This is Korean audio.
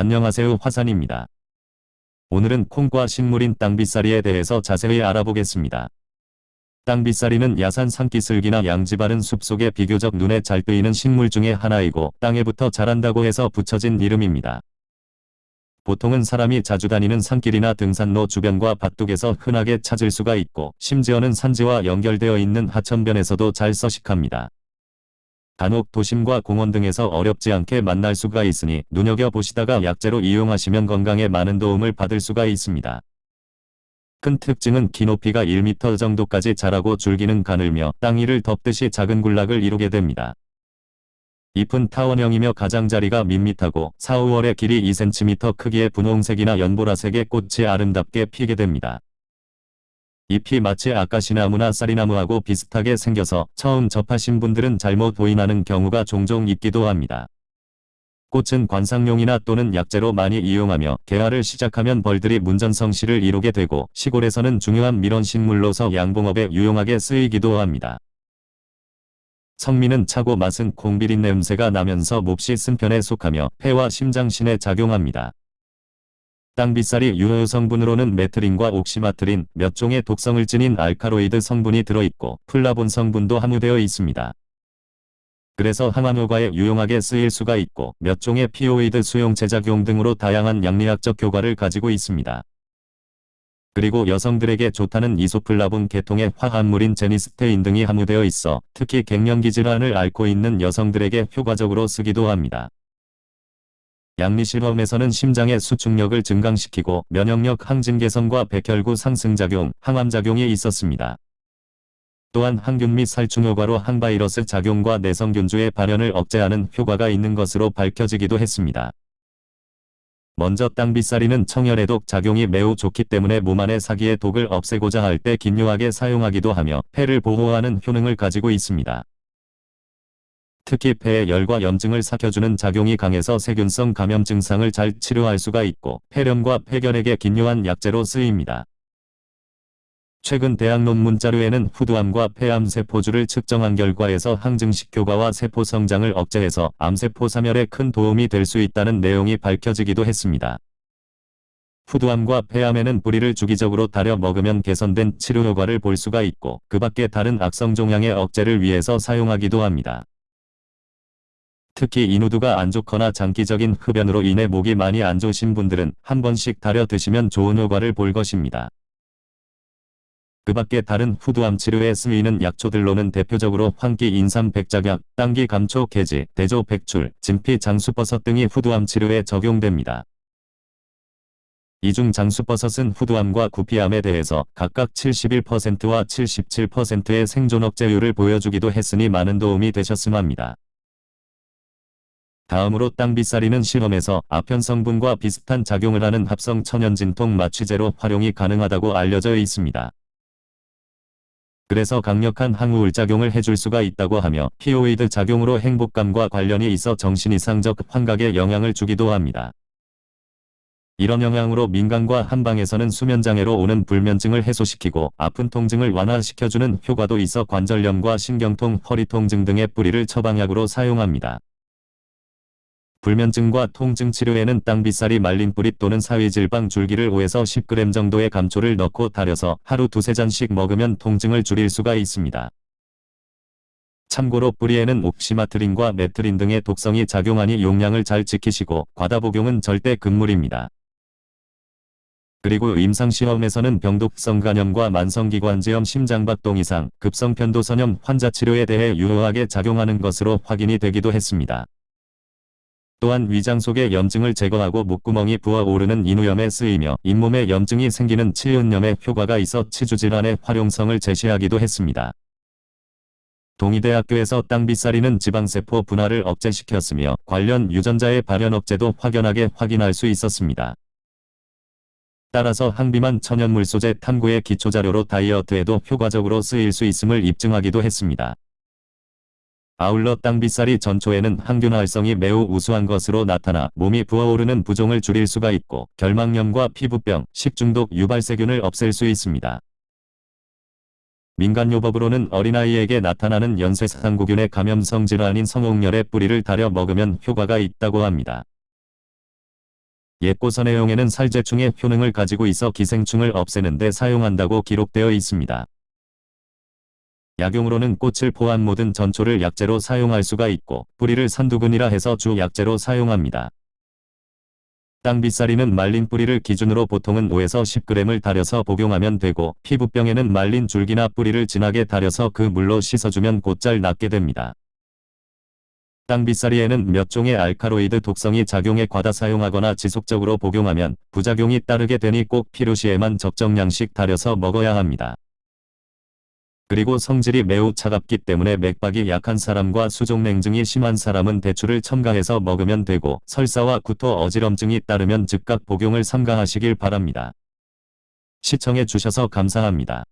안녕하세요 화산입니다. 오늘은 콩과 식물인 땅빗사리에 대해서 자세히 알아보겠습니다. 땅빗사리는 야산 산기슭이나 양지바른 숲속에 비교적 눈에 잘 뜨이는 식물 중의 하나이고 땅에 붙어 자란다고 해서 붙여진 이름입니다. 보통은 사람이 자주 다니는 산길이나 등산로 주변과 밭둑에서 흔하게 찾을 수가 있고 심지어는 산지와 연결되어 있는 하천변에서도 잘 서식합니다. 간혹 도심과 공원 등에서 어렵지 않게 만날 수가 있으니 눈여겨보시다가 약재로 이용하시면 건강에 많은 도움을 받을 수가 있습니다. 큰 특징은 키 높이가 1m 정도까지 자라고 줄기는 가늘며 땅 위를 덮듯이 작은 군락을 이루게 됩니다. 잎은 타원형이며 가장자리가 밋밋하고 4, 5월에 길이 2cm 크기의 분홍색이나 연보라색의 꽃이 아름답게 피게 됩니다. 잎이 마치 아까시나무나 쌀이나무하고 비슷하게 생겨서 처음 접하신 분들은 잘못 보인하는 경우가 종종 있기도 합니다. 꽃은 관상용이나 또는 약재로 많이 이용하며 개화를 시작하면 벌들이 문전성시를 이루게 되고 시골에서는 중요한 밀원식물로서 양봉업에 유용하게 쓰이기도 합니다. 성미는 차고 맛은 콩비린 냄새가 나면서 몹시 쓴편에 속하며 폐와 심장신에 작용합니다. 땅비싸리 유효 성분으로는 matrine과 oxymatrine 몇 종의 독성을 지닌 알칼로이드 성분이 들어있고 플라본 성분도 함유되어 있습니다. 그래서 항암효과에 유용하게 쓰일 수가 있고 몇 종의 피오이드 수용 제작용 등으로 다양한 양리학적 효과를 가지고 있습니다. 그리고 여성들에게 좋다는 이소플라본 계통의 화합물인 제니스테인 등이 함유되어 있어 특히 갱년기 질환을 앓고 있는 여성들에게 효과적으로 쓰기도 합니다. 양리실험에서는 심장의 수축력을 증강시키고 면역력 항진 개선과 백혈구 상승작용, 항암작용이 있었습니다. 또한 항균 및 살충 효과로 항바이러스 작용과 내성균주의 발현을 억제하는 효과가 있는 것으로 밝혀지기도 했습니다. 먼저 땅빗살이는 청열해독 작용이 매우 좋기 때문에 몸 안의 사기의 독을 없애고자 할 때 긴요하게 사용하기도 하며 폐를 보호하는 효능을 가지고 있습니다. 특히 폐의 열과 염증을 삭혀주는 작용이 강해서 세균성 감염 증상을 잘 치료할 수가 있고 폐렴과 폐결핵에 긴요한 약재로 쓰입니다. 최근 대학 논문 자료에는 후두암과 폐암 세포주를 측정한 결과에서 항증식 효과와 세포 성장을 억제해서 암세포 사멸에 큰 도움이 될 수 있다는 내용이 밝혀지기도 했습니다. 후두암과 폐암에는 뿌리를 주기적으로 달여 먹으면 개선된 치료 효과를 볼 수가 있고 그 밖에 다른 악성 종양의 억제를 위해서 사용하기도 합니다. 특히 인후두가 안 좋거나 장기적인 흡연으로 인해 목이 많이 안 좋으신 분들은 한 번씩 달여 드시면 좋은 효과를 볼 것입니다. 그 밖에 다른 후두암 치료에 쓰이는 약초들로는 대표적으로 황기 인삼 백작약, 땅기 감초 개지, 대조 백출, 진피 장수버섯 등이 후두암 치료에 적용됩니다. 이중 장수버섯은 후두암과 구피암에 대해서 각각 71%와 77%의 생존 억제율을 보여주기도 했으니 많은 도움이 되셨음 합니다. 다음으로 땅빗살이는 실험에서 아편 성분과 비슷한 작용을 하는 합성 천연진통 마취제로 활용이 가능하다고 알려져 있습니다. 그래서 강력한 항우울 작용을 해줄 수가 있다고 하며 피오이드 작용으로 행복감과 관련이 있어 정신 이상적 환각에 영향을 주기도 합니다. 이런 영향으로 민간과 한방에서는 수면장애로 오는 불면증을 해소시키고 아픈 통증을 완화시켜주는 효과도 있어 관절염과 신경통, 허리통증 등의 뿌리를 처방약으로 사용합니다. 불면증과 통증 치료에는 땅빗살이 말린 뿌리 또는 사위질방 줄기를 5에서 10g 정도의 감초를 넣고 달여서 하루 두세 잔씩 먹으면 통증을 줄일 수가 있습니다. 참고로 뿌리에는 옥시마트린과 메트린 등의 독성이 작용하니 용량을 잘 지키시고 과다 복용은 절대 금물입니다. 그리고 임상시험에서는 병독성 간염과 만성기관지염 심장박동 이상, 급성편도선염 환자 치료에 대해 유효하게 작용하는 것으로 확인이 되기도 했습니다. 또한 위장 속의 염증을 제거하고 목구멍이 부어오르는 인후염에 쓰이며 잇몸에 염증이 생기는 치은염에 효과가 있어 치주질환의 활용성을 제시하기도 했습니다. 동의대학교에서 땅빗살이는 지방세포 분화를 억제시켰으며 관련 유전자의 발현 억제도 확연하게 확인할 수 있었습니다. 따라서 항비만 천연물 소재 탐구의 기초자료로 다이어트에도 효과적으로 쓰일 수 있음을 입증하기도 했습니다. 아울러 땅빗살이 전초에는 항균 활성이 매우 우수한 것으로 나타나 몸이 부어오르는 부종을 줄일 수가 있고 결막염과 피부병, 식중독 유발세균을 없앨 수 있습니다. 민간요법으로는 어린아이에게 나타나는 연쇄상구균의 감염성 질환인 성홍열의 뿌리를 달여 먹으면 효과가 있다고 합니다. 옛고선해용에는 살제충의 효능을 가지고 있어 기생충을 없애는 데 사용한다고 기록되어 있습니다. 약용으로는 꽃을 포함 모든 전초를 약재로 사용할 수가 있고 뿌리를 산두근이라 해서 주 약재로 사용합니다. 땅빗살이는 말린 뿌리를 기준으로 보통은 5에서 10g을 달여서 복용하면 되고 피부병에는 말린 줄기나 뿌리를 진하게 달여서 그 물로 씻어주면 곧잘 낫게 됩니다. 땅빗살이에는 몇 종의 알카로이드 독성이 작용에 과다 사용하거나 지속적으로 복용하면 부작용이 따르게 되니 꼭 필요시에만 적정량씩 달여서 먹어야 합니다. 그리고 성질이 매우 차갑기 때문에 맥박이 약한 사람과 수족냉증이 심한 사람은 대추를 첨가해서 먹으면 되고 설사와 구토 어지럼증이 따르면 즉각 복용을 삼가하시길 바랍니다. 시청해 주셔서 감사합니다.